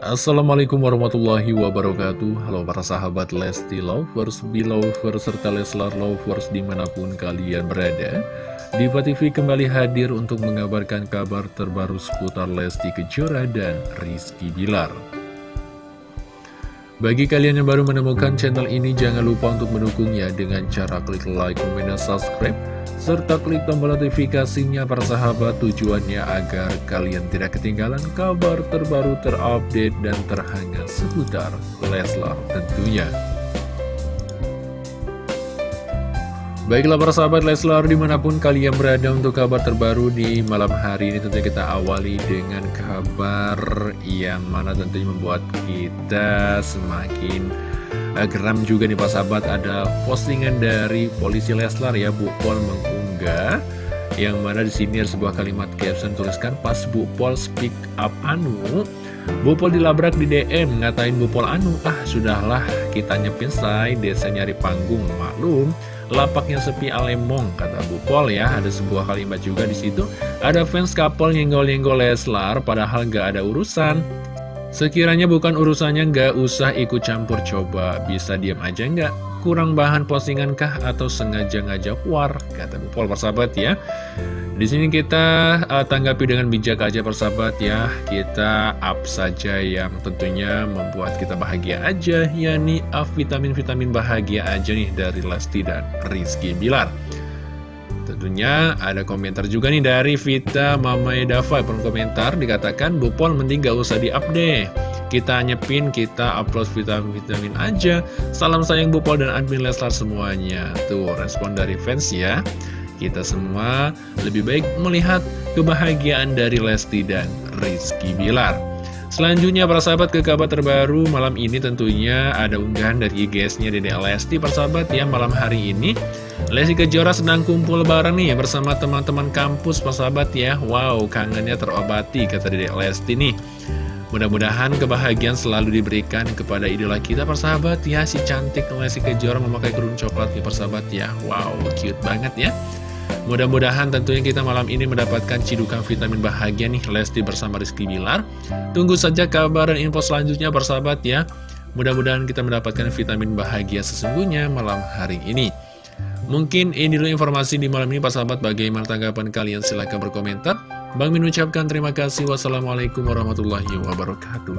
Assalamualaikum warahmatullahi wabarakatuh. Halo para sahabat Lesti Lovers, Belovers, serta Leslar Lovers di mana pun kalian berada. Diva TV kembali hadir untuk mengabarkan kabar terbaru seputar Lesti Kejora dan Rizky Bilar bagi kalian yang baru menemukan channel ini, jangan lupa untuk mendukungnya dengan cara klik like, comment, dan subscribe serta klik tombol notifikasinya para sahabat tujuannya agar kalian tidak ketinggalan kabar terbaru terupdate dan terhangat seputar Leslar tentunya. Baiklah para sahabat Leslar di mana pun kalian berada untuk kabar terbaru di malam hari ini tentunya kita awali dengan kabar yang mana tentunya membuat kita semakin uh, geram juga nih Pak Sahabat. Ada postingan dari polisi Leslar ya Bu Pol mengunggah yang mana di sini ada sebuah kalimat caption tuliskan pas Bu Pol speak up Anu Bu Pol dilabrak di DM ngatain Bu Pol Anu ah sudahlah kita nyepin say desa nyari panggung maklum lapaknya sepi alemong kata Bu Pol ya. Ada sebuah kalimat juga di situ. Ada fans couple nyenggol-nyenggol Leslar padahal gak ada urusan. Sekiranya bukan urusannya nggak usah ikut campur. Coba, bisa diam aja nggak? Kurang bahan postingan kah atau sengaja ngajak war? Kata Bu Pol persahabat ya. Di sini kita uh, tanggapi dengan bijak aja persahabat ya. Kita up saja yang tentunya membuat kita bahagia aja, yakni up vitamin-vitamin bahagia aja nih dari Lesti dan Rizky Bilar. Tentunya ada komentar juga nih dari Vita Mama Edava Pernah komentar dikatakan Bupol mending gak usah di-up deh Kita nyepin, kita upload vitamin-vitamin aja. Salam sayang Bupol dan admin Leslar semuanya. Tuh respon dari fans ya. Kita semua lebih baik melihat kebahagiaan dari Lesti dan Rizky Bilar. Selanjutnya para sahabat ke kabar terbaru malam ini tentunya ada unggahan dari IGS-nya Dede Lesti. Persahabat ya malam hari ini Lesti Kejora sedang kumpul bareng nih bersama teman-teman kampus persahabat ya. Wow kangennya terobati kata Dede Lesti nih Mudah-mudahan kebahagiaan selalu diberikan kepada idola kita persahabat. Ya Si cantik Lesti Kejora memakai kerudung coklat nih persahabat. Ya Wow cute banget ya. Mudah-mudahan tentunya kita malam ini mendapatkan cidukan vitamin bahagia nih Lesti bersama Rizky Bilar. Tunggu saja kabar dan info selanjutnya bersahabat ya. Mudah-mudahan kita mendapatkan vitamin bahagia sesungguhnya malam hari ini. Mungkin ini dulu informasi di malam ini Pak sahabat bagaimana tanggapan kalian? Silahkan berkomentar Bang Min ucapkan terima kasih. Wassalamualaikum warahmatullahi wabarakatuh